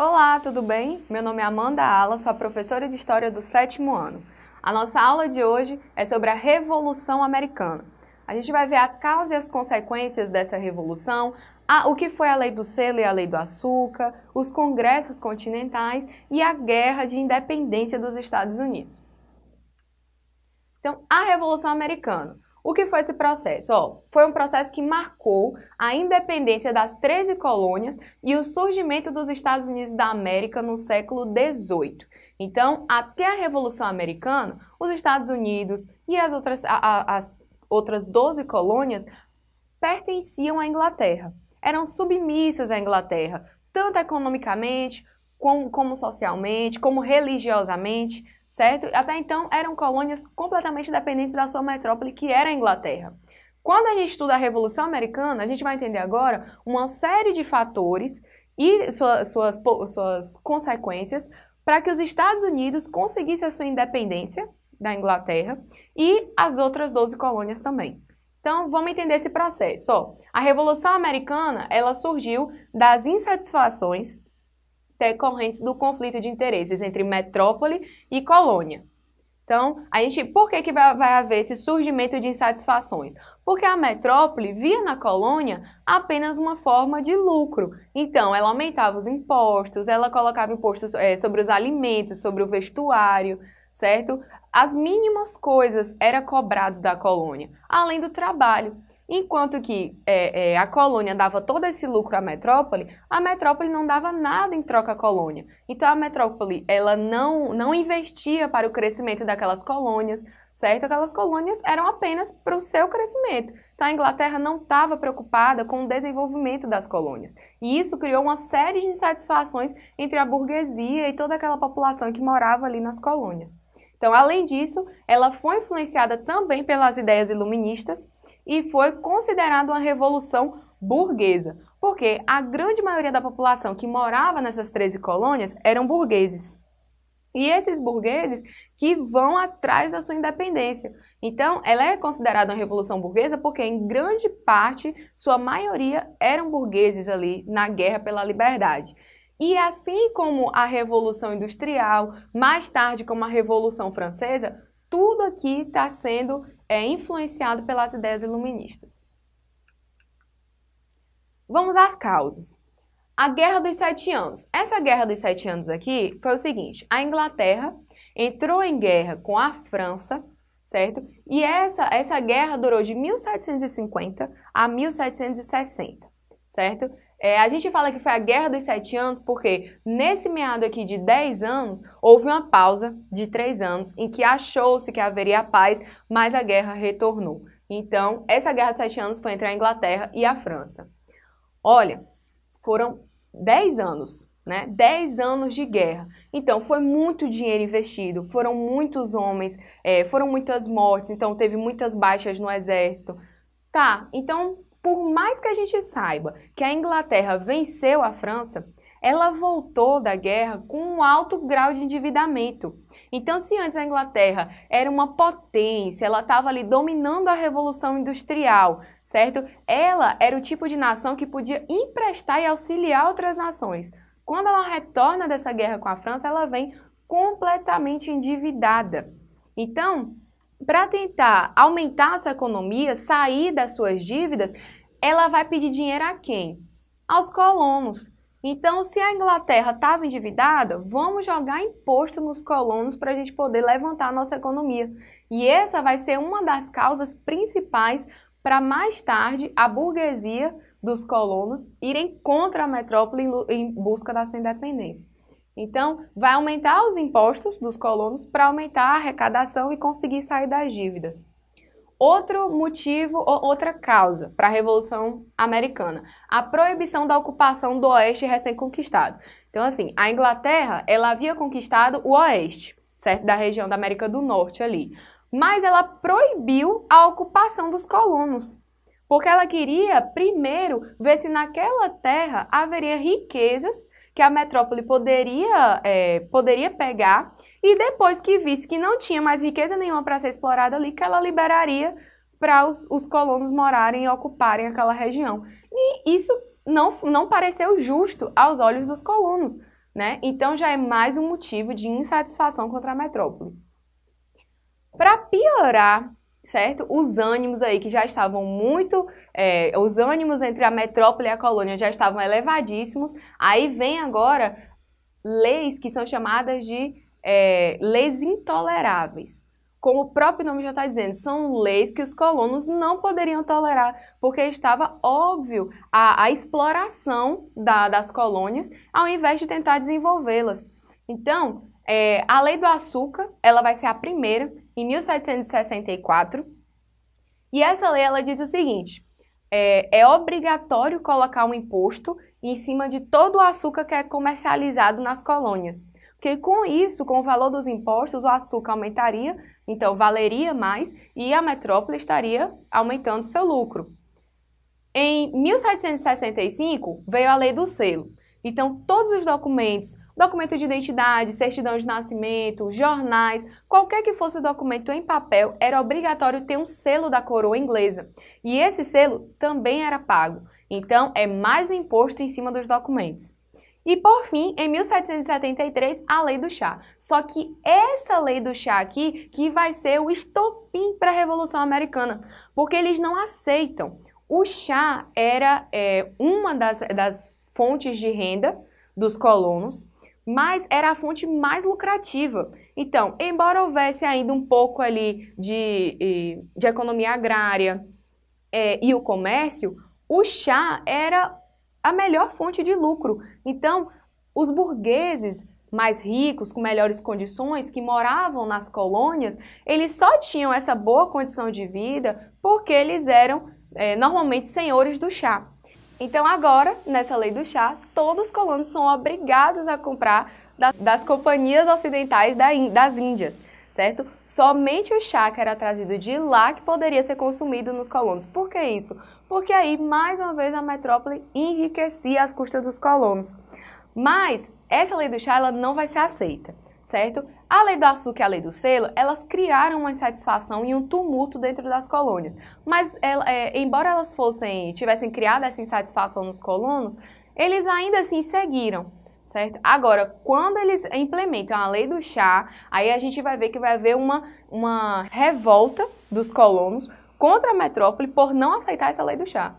Olá, tudo bem? Meu nome é Amanda Ala, sou a professora de História do sétimo ano. A nossa aula de hoje é sobre a Revolução Americana. A gente vai ver a causa e as consequências dessa revolução, a, o que foi a Lei do Selo e a Lei do Açúcar, os congressos continentais e a Guerra de Independência dos Estados Unidos. Então, a Revolução Americana. O que foi esse processo? Oh, foi um processo que marcou a independência das 13 colônias e o surgimento dos Estados Unidos da América no século XVIII. Então, até a Revolução Americana, os Estados Unidos e as outras, a, a, as outras 12 colônias pertenciam à Inglaterra. Eram submissas à Inglaterra, tanto economicamente, como, como socialmente, como religiosamente certo? Até então eram colônias completamente dependentes da sua metrópole, que era a Inglaterra. Quando a gente estuda a Revolução Americana, a gente vai entender agora uma série de fatores e suas, suas, suas consequências para que os Estados Unidos conseguissem a sua independência da Inglaterra e as outras 12 colônias também. Então, vamos entender esse processo. Ó, a Revolução Americana ela surgiu das insatisfações decorrentes do conflito de interesses entre metrópole e colônia. Então, a gente, por que, que vai, vai haver esse surgimento de insatisfações? Porque a metrópole via na colônia apenas uma forma de lucro. Então, ela aumentava os impostos, ela colocava impostos é, sobre os alimentos, sobre o vestuário, certo? As mínimas coisas eram cobradas da colônia, além do trabalho. Enquanto que é, é, a colônia dava todo esse lucro à metrópole, a metrópole não dava nada em troca à colônia. Então a metrópole ela não, não investia para o crescimento daquelas colônias, certo? Aquelas colônias eram apenas para o seu crescimento. Então a Inglaterra não estava preocupada com o desenvolvimento das colônias. E isso criou uma série de insatisfações entre a burguesia e toda aquela população que morava ali nas colônias. Então, além disso, ela foi influenciada também pelas ideias iluministas, e foi considerado uma revolução burguesa, porque a grande maioria da população que morava nessas 13 colônias eram burgueses. E esses burgueses que vão atrás da sua independência. Então, ela é considerada uma revolução burguesa porque, em grande parte, sua maioria eram burgueses ali na guerra pela liberdade. E assim como a Revolução Industrial, mais tarde como a Revolução Francesa, tudo aqui está sendo é, influenciado pelas ideias iluministas. Vamos às causas. A Guerra dos Sete Anos. Essa Guerra dos Sete Anos aqui foi o seguinte, a Inglaterra entrou em guerra com a França, certo? E essa, essa guerra durou de 1750 a 1760, certo? É, a gente fala que foi a Guerra dos Sete Anos porque nesse meado aqui de 10 anos, houve uma pausa de 3 anos em que achou-se que haveria paz, mas a guerra retornou. Então, essa Guerra dos Sete Anos foi entre a Inglaterra e a França. Olha, foram 10 anos, né? 10 anos de guerra. Então, foi muito dinheiro investido, foram muitos homens, é, foram muitas mortes, então teve muitas baixas no exército. Tá, então por mais que a gente saiba que a Inglaterra venceu a França, ela voltou da guerra com um alto grau de endividamento. Então, se antes a Inglaterra era uma potência, ela estava ali dominando a Revolução Industrial, certo? Ela era o tipo de nação que podia emprestar e auxiliar outras nações. Quando ela retorna dessa guerra com a França, ela vem completamente endividada. Então, para tentar aumentar a sua economia, sair das suas dívidas, ela vai pedir dinheiro a quem? Aos colonos. Então, se a Inglaterra estava endividada, vamos jogar imposto nos colonos para a gente poder levantar a nossa economia. E essa vai ser uma das causas principais para mais tarde a burguesia dos colonos irem contra a metrópole em busca da sua independência. Então, vai aumentar os impostos dos colonos para aumentar a arrecadação e conseguir sair das dívidas. Outro motivo, outra causa para a Revolução Americana, a proibição da ocupação do Oeste recém-conquistado. Então, assim, a Inglaterra, ela havia conquistado o Oeste, certo? Da região da América do Norte ali. Mas ela proibiu a ocupação dos colonos, porque ela queria, primeiro, ver se naquela terra haveria riquezas que a metrópole poderia, é, poderia pegar e depois que visse que não tinha mais riqueza nenhuma para ser explorada ali, que ela liberaria para os, os, colonos morarem e ocuparem aquela região. E isso não, não pareceu justo aos olhos dos colonos. né? Então já é mais um motivo de insatisfação contra a metrópole. Para piorar, certo? Os ânimos aí que já estavam muito, é, os ânimos entre a metrópole e a colônia já estavam elevadíssimos. Aí vem agora leis que são chamadas de é, leis intoleráveis como o próprio nome já está dizendo, são leis que os colonos não poderiam tolerar, porque estava óbvio a, a exploração da, das colônias, ao invés de tentar desenvolvê-las. Então, é, a lei do açúcar, ela vai ser a primeira, em 1764, e essa lei ela diz o seguinte, é, é obrigatório colocar um imposto em cima de todo o açúcar que é comercializado nas colônias. Porque com isso, com o valor dos impostos, o açúcar aumentaria, então valeria mais e a metrópole estaria aumentando seu lucro. Em 1765 veio a lei do selo. Então todos os documentos, documento de identidade, certidão de nascimento, jornais, qualquer que fosse o documento em papel, era obrigatório ter um selo da coroa inglesa. E esse selo também era pago. Então é mais um imposto em cima dos documentos. E por fim, em 1773, a lei do chá. Só que essa lei do chá aqui que vai ser o estopim para a Revolução Americana, porque eles não aceitam. O chá era é, uma das, das fontes de renda dos colonos, mas era a fonte mais lucrativa. Então, embora houvesse ainda um pouco ali de, de economia agrária é, e o comércio, o chá era a melhor fonte de lucro. Então, os burgueses mais ricos, com melhores condições, que moravam nas colônias, eles só tinham essa boa condição de vida porque eles eram é, normalmente senhores do chá. Então agora, nessa lei do chá, todos os colonos são obrigados a comprar das, das companhias ocidentais da, das Índias certo? Somente o chá que era trazido de lá que poderia ser consumido nos colonos. Por que isso? Porque aí, mais uma vez, a metrópole enriquecia as custas dos colonos. Mas essa lei do chá ela não vai ser aceita, certo? A lei do açúcar e a lei do selo, elas criaram uma insatisfação e um tumulto dentro das colônias. Mas, é, embora elas fossem, tivessem criado essa insatisfação nos colonos, eles ainda assim seguiram certo? Agora, quando eles implementam a lei do chá, aí a gente vai ver que vai haver uma, uma revolta dos colonos contra a metrópole por não aceitar essa lei do chá.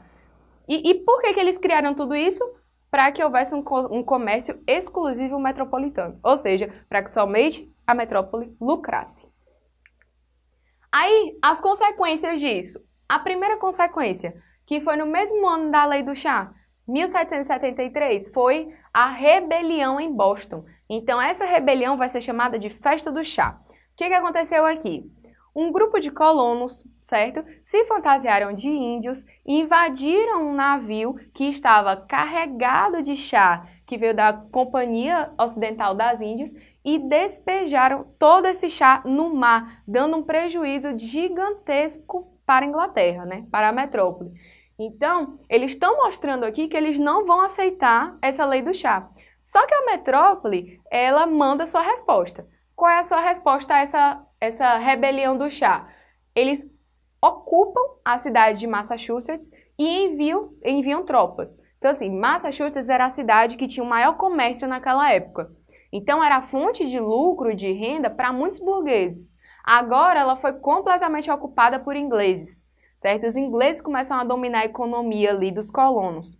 E, e por que, que eles criaram tudo isso? Para que houvesse um, um comércio exclusivo metropolitano, ou seja, para que somente a metrópole lucrasse. Aí, as consequências disso. A primeira consequência, que foi no mesmo ano da lei do chá, 1773 foi a rebelião em Boston. Então essa rebelião vai ser chamada de Festa do Chá. O que, que aconteceu aqui? Um grupo de colonos, certo? Se fantasiaram de índios invadiram um navio que estava carregado de chá, que veio da Companhia Ocidental das Índias, e despejaram todo esse chá no mar, dando um prejuízo gigantesco para a Inglaterra, né? para a metrópole. Então, eles estão mostrando aqui que eles não vão aceitar essa lei do chá. Só que a metrópole, ela manda sua resposta. Qual é a sua resposta a essa, essa rebelião do chá? Eles ocupam a cidade de Massachusetts e enviam, enviam tropas. Então, assim, Massachusetts era a cidade que tinha o maior comércio naquela época. Então, era fonte de lucro, de renda para muitos burgueses. Agora, ela foi completamente ocupada por ingleses certo? Os ingleses começam a dominar a economia ali dos colonos.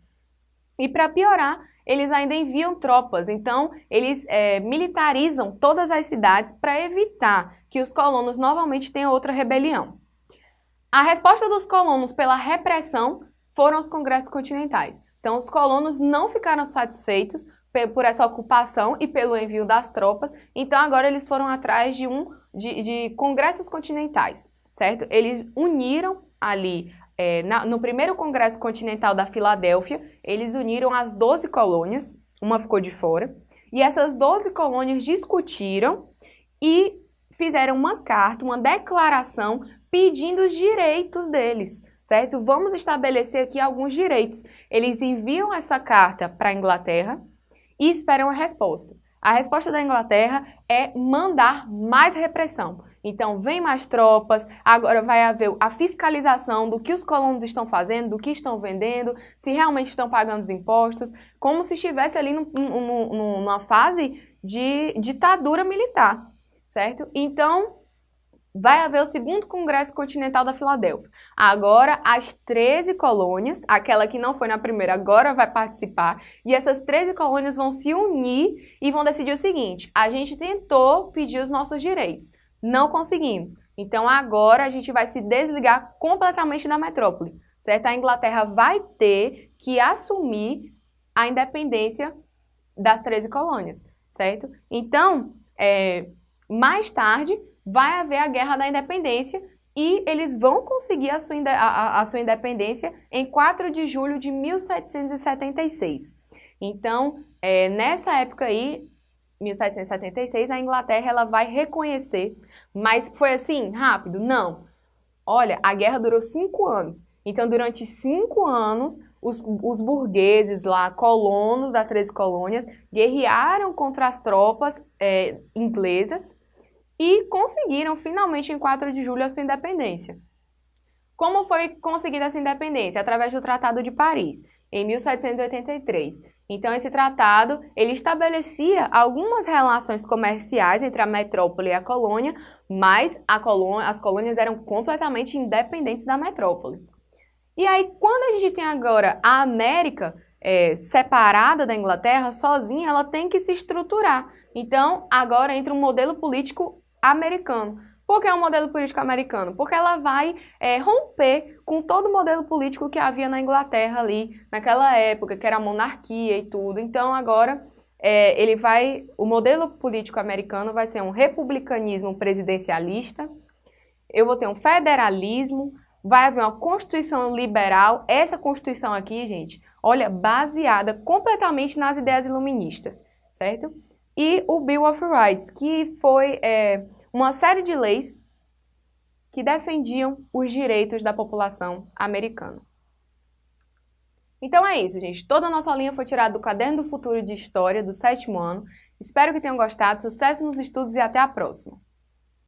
E para piorar, eles ainda enviam tropas, então eles é, militarizam todas as cidades para evitar que os colonos novamente tenham outra rebelião. A resposta dos colonos pela repressão foram os congressos continentais. Então os colonos não ficaram satisfeitos por essa ocupação e pelo envio das tropas, então agora eles foram atrás de um de, de congressos continentais, certo? Eles uniram ali é, na, no primeiro Congresso Continental da Filadélfia, eles uniram as 12 colônias, uma ficou de fora, e essas 12 colônias discutiram e fizeram uma carta, uma declaração pedindo os direitos deles, certo? Vamos estabelecer aqui alguns direitos. Eles enviam essa carta para a Inglaterra e esperam a resposta. A resposta da Inglaterra é mandar mais repressão. Então, vem mais tropas, agora vai haver a fiscalização do que os colonos estão fazendo, do que estão vendendo, se realmente estão pagando os impostos, como se estivesse ali num, num, numa fase de ditadura militar, certo? Então, vai haver o segundo Congresso Continental da Filadélfia. Agora, as 13 colônias, aquela que não foi na primeira, agora vai participar, e essas 13 colônias vão se unir e vão decidir o seguinte, a gente tentou pedir os nossos direitos, não conseguimos. Então, agora a gente vai se desligar completamente da metrópole, certo? A Inglaterra vai ter que assumir a independência das 13 colônias, certo? Então, é, mais tarde, vai haver a Guerra da Independência e eles vão conseguir a sua, a, a sua independência em 4 de julho de 1776. Então, é, nessa época aí, 1776, a Inglaterra ela vai reconhecer, mas foi assim, rápido? Não. Olha, a guerra durou cinco anos. Então, durante cinco anos, os, os burgueses lá, colonos das 13 colônias, guerrearam contra as tropas é, inglesas e conseguiram finalmente em 4 de julho a sua independência. Como foi conseguida essa independência? Através do Tratado de Paris, em 1783. Então, esse tratado, ele estabelecia algumas relações comerciais entre a metrópole e a colônia, mas colônia, as colônias eram completamente independentes da metrópole. E aí, quando a gente tem agora a América é, separada da Inglaterra, sozinha, ela tem que se estruturar. Então, agora entra um modelo político americano. Por que é um modelo político americano? Porque ela vai é, romper com todo o modelo político que havia na Inglaterra ali, naquela época, que era monarquia e tudo. Então, agora, é, ele vai, o modelo político americano vai ser um republicanismo presidencialista, eu vou ter um federalismo, vai haver uma constituição liberal, essa constituição aqui, gente, olha, baseada completamente nas ideias iluministas, certo? E o Bill of Rights, que foi é, uma série de leis que defendiam os direitos da população americana. Então é isso, gente. Toda a nossa linha foi tirada do Caderno do Futuro de História do sétimo ano. Espero que tenham gostado. Sucesso nos estudos e até a próxima!